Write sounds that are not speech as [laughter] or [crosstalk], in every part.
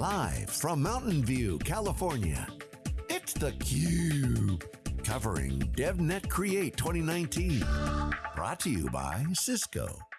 Live from Mountain View, California, it's theCUBE. Covering DevNet Create 2019. Brought to you by Cisco.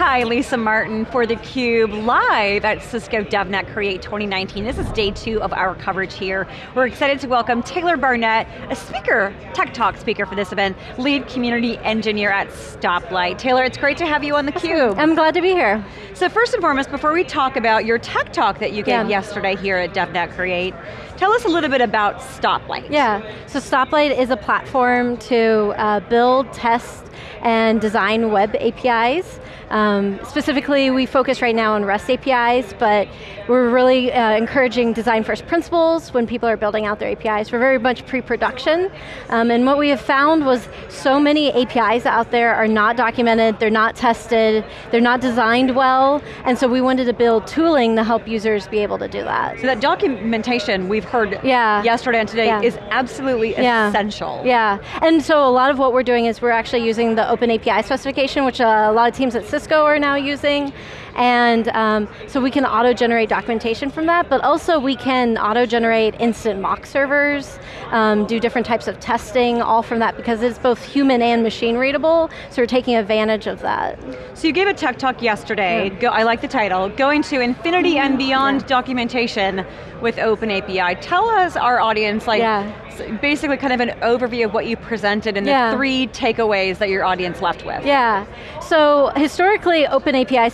Hi, Lisa Martin for theCUBE, live at Cisco DevNet Create 2019. This is day two of our coverage here. We're excited to welcome Taylor Barnett, a speaker, Tech Talk speaker for this event, lead community engineer at Stoplight. Taylor, it's great to have you on theCUBE. I'm glad to be here. So first and foremost, before we talk about your Tech Talk that you gave yeah. yesterday here at DevNet Create, tell us a little bit about Stoplight. Yeah, so Stoplight is a platform to uh, build, test, and design web APIs. Um, specifically, we focus right now on REST APIs, but we're really uh, encouraging design first principles when people are building out their APIs. We're very much pre-production, um, and what we have found was so many APIs out there are not documented, they're not tested, they're not designed well, and so we wanted to build tooling to help users be able to do that. So that documentation we've heard yeah. yesterday and today yeah. is absolutely yeah. essential. Yeah, and so a lot of what we're doing is we're actually using the Open API specification, which uh, a lot of teams at Cisco are now using, and um, so we can auto-generate documentation from that, but also we can auto-generate instant mock servers, um, do different types of testing, all from that, because it's both human and machine readable, so we're taking advantage of that. So you gave a tech talk yesterday, yeah. Go, I like the title, Going to Infinity and Beyond yeah. Documentation with Open API. Tell us, our audience, like, yeah. basically kind of an overview of what you presented and the three takeaways that your audience left with. Yeah, so historically, Open API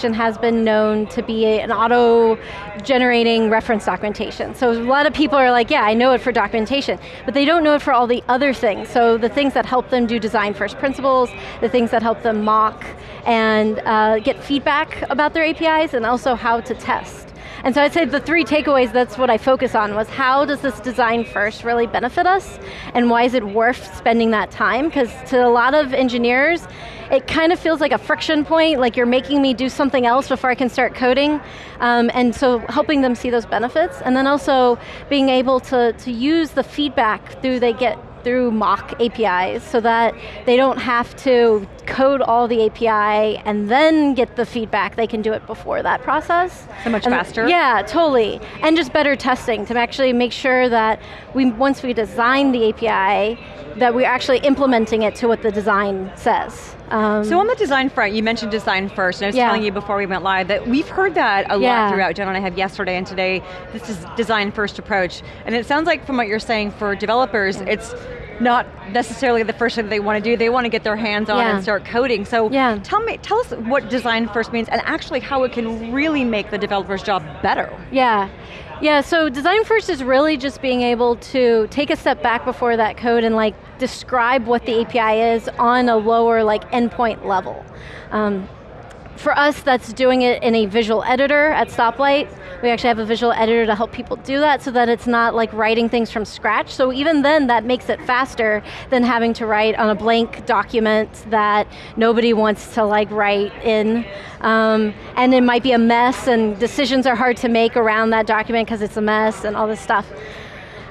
specification has been known to be an auto-generating reference documentation. So a lot of people are like, yeah, I know it for documentation, but they don't know it for all the other things. So the things that help them do design first principles, the things that help them mock and uh, get feedback about their APIs, and also how to test. And so I'd say the three takeaways, that's what I focus on, was how does this design first really benefit us, and why is it worth spending that time? Because to a lot of engineers, it kind of feels like a friction point, like you're making me do something else before I can start coding. Um, and so helping them see those benefits, and then also being able to, to use the feedback through they get through mock APIs so that they don't have to code all the API and then get the feedback, they can do it before that process. So much and faster? Yeah, totally. And just better testing to actually make sure that we once we design the API, that we're actually implementing it to what the design says. Um, so on the design front, you mentioned design first, and I was yeah. telling you before we went live that we've heard that a yeah. lot throughout. Jen and I have yesterday and today, this is design first approach. And it sounds like from what you're saying for developers, it's not necessarily the first thing they want to do, they want to get their hands on and start coding. So yeah. tell me, tell us what design first means and actually how it can really make the developer's job better. Yeah. Yeah, so design first is really just being able to take a step back before that code and like describe what the API is on a lower like endpoint level. Um, for us, that's doing it in a visual editor at Stoplight. We actually have a visual editor to help people do that so that it's not like writing things from scratch. So even then, that makes it faster than having to write on a blank document that nobody wants to like write in. Um, and it might be a mess and decisions are hard to make around that document because it's a mess and all this stuff.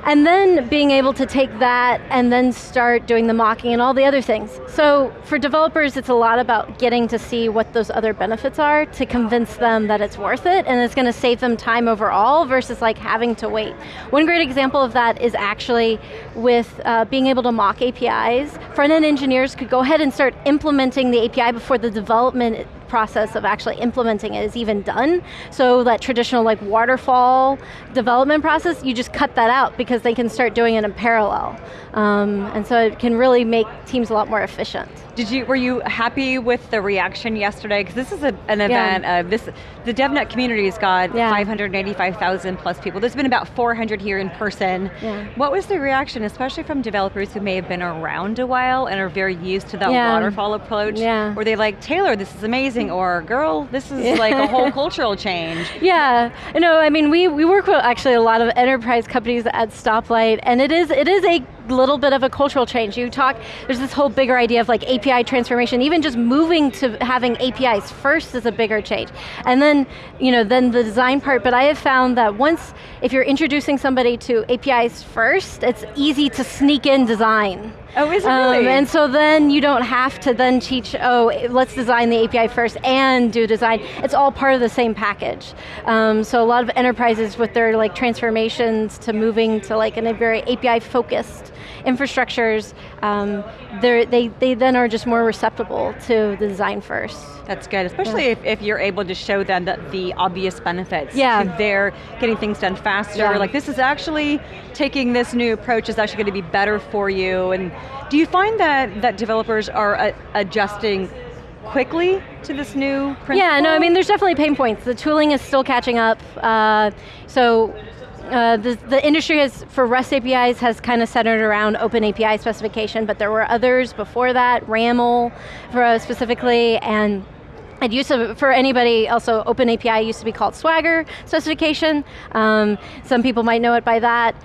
And then being able to take that and then start doing the mocking and all the other things. So for developers, it's a lot about getting to see what those other benefits are to convince them that it's worth it and it's going to save them time overall versus like having to wait. One great example of that is actually with uh, being able to mock APIs. Front-end engineers could go ahead and start implementing the API before the development process of actually implementing it is even done. So that traditional like waterfall development process, you just cut that out because they can start doing it in parallel. Um, and so it can really make teams a lot more efficient. Did you, were you happy with the reaction yesterday? Because this is a, an event, yeah. uh, this, the DevNet community's got yeah. 585,000 plus people. There's been about 400 here in person. Yeah. What was the reaction, especially from developers who may have been around a while and are very used to that waterfall approach? Yeah. Were they like, Taylor, this is amazing, Mm. or girl, this is like a whole [laughs] cultural change? Yeah, no, I mean, we, we work with actually a lot of enterprise companies at Stoplight, and it is, it is a little bit of a cultural change. You talk, there's this whole bigger idea of like API transformation, even just moving to having APIs first is a bigger change. And then, you know, then the design part, but I have found that once, if you're introducing somebody to APIs first, it's easy to sneak in design. Oh, is it um. And so then you don't have to then teach, oh, let's design the API first and do design. It's all part of the same package. Um, so a lot of enterprises with their like transformations to moving to like in a very API focused infrastructures, um, they, they then are just more receptible to the design first. That's good, especially yeah. if, if you're able to show them that the obvious benefits. Yeah. They're getting things done faster, yeah. like this is actually, taking this new approach is actually going to be better for you. And do you find that, that developers are uh, adjusting quickly to this new principle? Yeah, no, I mean, there's definitely pain points. The tooling is still catching up. Uh, so uh, the, the, industry has, for REST APIs, has kind of centered around open API specification, but there were others before that, RAML for, uh, specifically, and it used to, for anybody, also Open API used to be called Swagger specification. Um, some people might know it by that.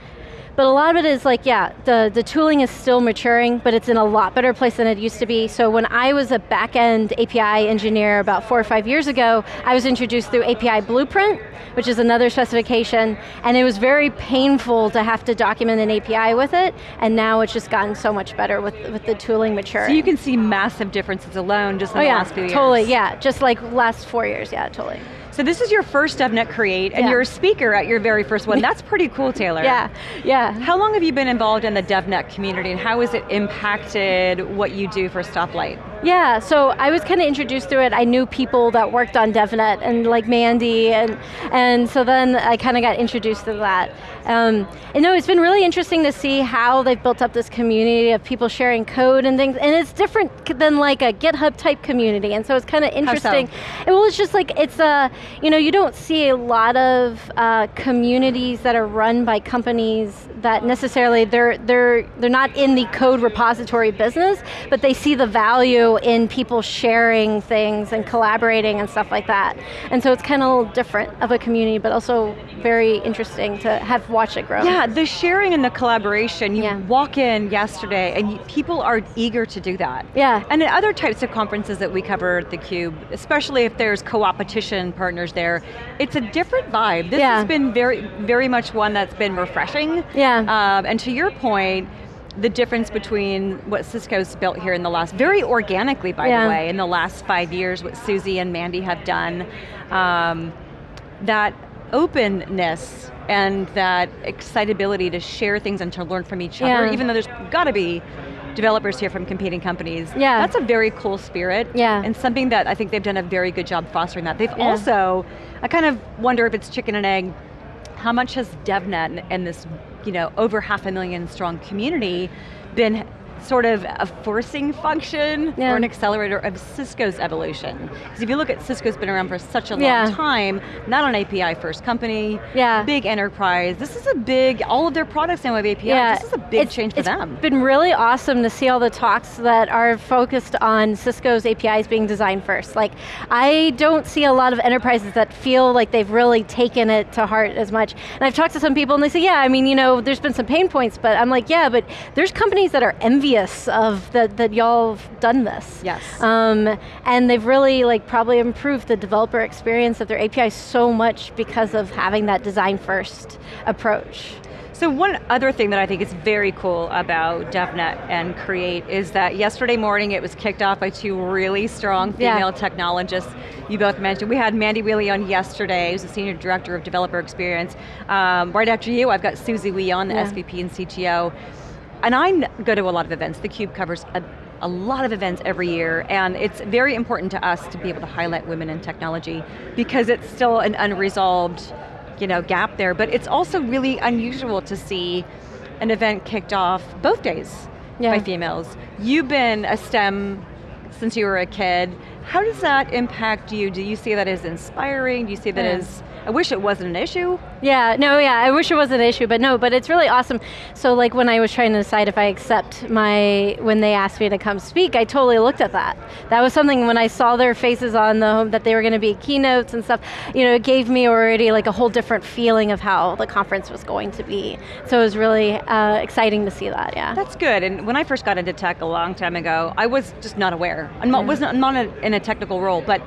But a lot of it is like, yeah, the, the tooling is still maturing, but it's in a lot better place than it used to be. So when I was a back-end API engineer about four or five years ago, I was introduced through API Blueprint, which is another specification, and it was very painful to have to document an API with it, and now it's just gotten so much better with, with the tooling maturing. So you can see massive differences alone just in oh, the yeah, last few years. totally, yeah, just like last four years, yeah, totally. So this is your first DevNet Create, and yeah. you're a speaker at your very first one. That's pretty cool, [laughs] Taylor. yeah, yeah. How long have you been involved in the DevNet community, and how has it impacted what you do for Stoplight? Yeah, so I was kind of introduced to it. I knew people that worked on DevNet, and like Mandy, and, and so then I kind of got introduced to that. Um, and no, it's been really interesting to see how they've built up this community of people sharing code and things, and it's different than like a GitHub type community, and so it's kind of interesting. So? It was just like, it's a, you know, you don't see a lot of uh, communities that are run by companies that necessarily, they're, they're, they're not in the code repository business, but they see the value in people sharing things and collaborating and stuff like that. And so it's kind of a little different of a community, but also very interesting to have watched it grow. Yeah, the sharing and the collaboration, you yeah. walk in yesterday and you, people are eager to do that. Yeah. And in other types of conferences that we cover at theCUBE, especially if there's co-opetition partners there, it's a different vibe. This yeah. has been very, very much one that's been refreshing. Yeah. Um, and to your point, the difference between what Cisco's built here in the last, very organically by yeah. the way, in the last five years, what Susie and Mandy have done, um, that openness and that excitability to share things and to learn from each yeah. other, even though there's got to be developers here from competing companies. Yeah. That's a very cool spirit. Yeah. And something that I think they've done a very good job fostering that. They've yeah. also, I kind of wonder if it's chicken and egg, how much has DevNet and this you know, over half a million strong community been sort of a forcing function yeah. or an accelerator of Cisco's evolution. Because if you look at Cisco's been around for such a long yeah. time, not an API first company, yeah. big enterprise, this is a big, all of their products now have API, yeah. this is a big it's, change for it's them. It's been really awesome to see all the talks that are focused on Cisco's APIs being designed first. Like, I don't see a lot of enterprises that feel like they've really taken it to heart as much. And I've talked to some people and they say, yeah, I mean, you know, there's been some pain points, but I'm like, yeah, but there's companies that are envious envious of that, that y'all have done this. Yes. Um, and they've really like probably improved the developer experience of their API so much because of having that design first approach. So one other thing that I think is very cool about DevNet and Create is that yesterday morning it was kicked off by two really strong female yeah. technologists. You both mentioned, we had Mandy Whaley on yesterday, who's the Senior Director of Developer Experience. Um, right after you, I've got Susie Wee on, the yeah. SVP and CTO and I go to a lot of events. The Cube covers a, a lot of events every year, and it's very important to us to be able to highlight women in technology because it's still an unresolved you know, gap there, but it's also really unusual to see an event kicked off both days yeah. by females. You've been a STEM since you were a kid. How does that impact you? Do you see that as inspiring? Do you see that yeah. as I wish it wasn't an issue. Yeah, no, yeah, I wish it was an issue, but no, but it's really awesome. So like when I was trying to decide if I accept my, when they asked me to come speak, I totally looked at that. That was something when I saw their faces on the, home that they were going to be keynotes and stuff, you know, it gave me already like a whole different feeling of how the conference was going to be. So it was really uh, exciting to see that, yeah. That's good, and when I first got into tech a long time ago, I was just not aware. I'm not, yeah. wasn't, I'm not in a technical role, but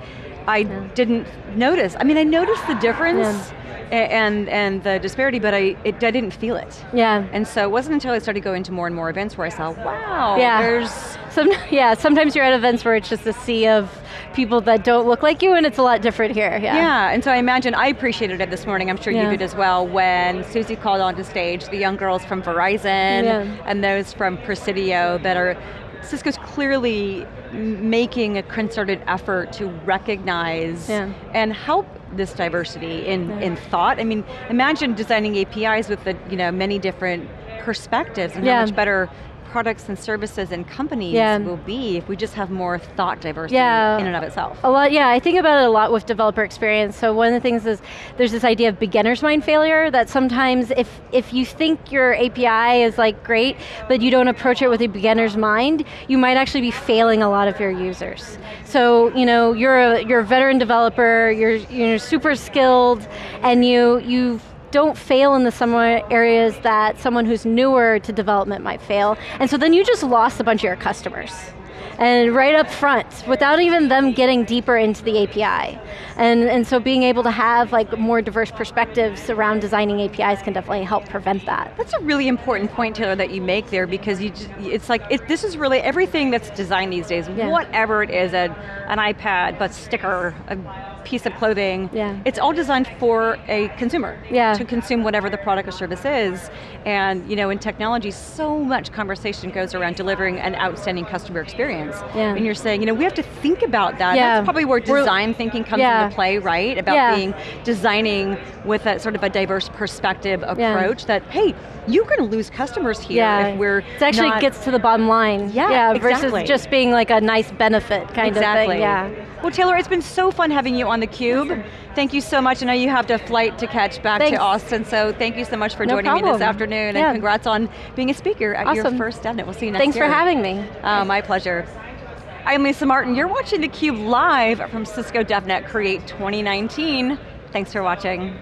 I yeah. didn't notice. I mean, I noticed the difference yeah. and and the disparity, but I it, I didn't feel it. Yeah. And so it wasn't until I started going to more and more events where I saw, wow, yeah. there's some [laughs] yeah. Sometimes you're at events where it's just a sea of people that don't look like you and it's a lot different here, yeah. Yeah, and so I imagine, I appreciated it this morning, I'm sure yeah. you did as well, when Susie called onto stage, the young girls from Verizon and those from Presidio that are, Cisco's clearly making a concerted effort to recognize yeah. and help this diversity in, in thought. I mean, imagine designing APIs with the you know many different perspectives and how much better products and services and companies yeah. will be if we just have more thought diversity yeah. in and of itself. A lot, yeah, I think about it a lot with developer experience. So one of the things is there's this idea of beginner's mind failure that sometimes if, if you think your API is like great, but you don't approach it with a beginner's mind, you might actually be failing a lot of your users. So, you know, you're a, you're a veteran developer, you're, you're super skilled, and you, you've don't fail in the some areas that someone who's newer to development might fail. And so then you just lost a bunch of your customers. And right up front, without even them getting deeper into the API. And, and so being able to have like more diverse perspectives around designing APIs can definitely help prevent that. That's a really important point, Taylor, that you make there because you just, it's like, it, this is really everything that's designed these days, yeah. whatever it is, a, an iPad, but sticker, a piece of clothing. Yeah. It's all designed for a consumer yeah. to consume whatever the product or service is. And you know, in technology, so much conversation goes around delivering an outstanding customer experience. Yeah. And you're saying, you know, we have to think about that. Yeah. That's probably where design We're, thinking comes yeah. into play, right? About yeah. being designing with a sort of a diverse perspective approach that, hey, you're going to lose customers here yeah. if we're It actually not... gets to the bottom line. Yeah, yeah exactly. Versus just being like a nice benefit kind exactly. of thing, yeah. Well Taylor, it's been so fun having you on theCUBE. Thank you so much. I know you have a flight to catch back Thanks. to Austin, so thank you so much for no joining problem. me this afternoon, yeah. and congrats on being a speaker at awesome. your first DevNet. We'll see you next Thanks year. for having me. Uh, my pleasure. I'm Lisa Martin, you're watching theCUBE live from Cisco DevNet Create 2019. Thanks for watching.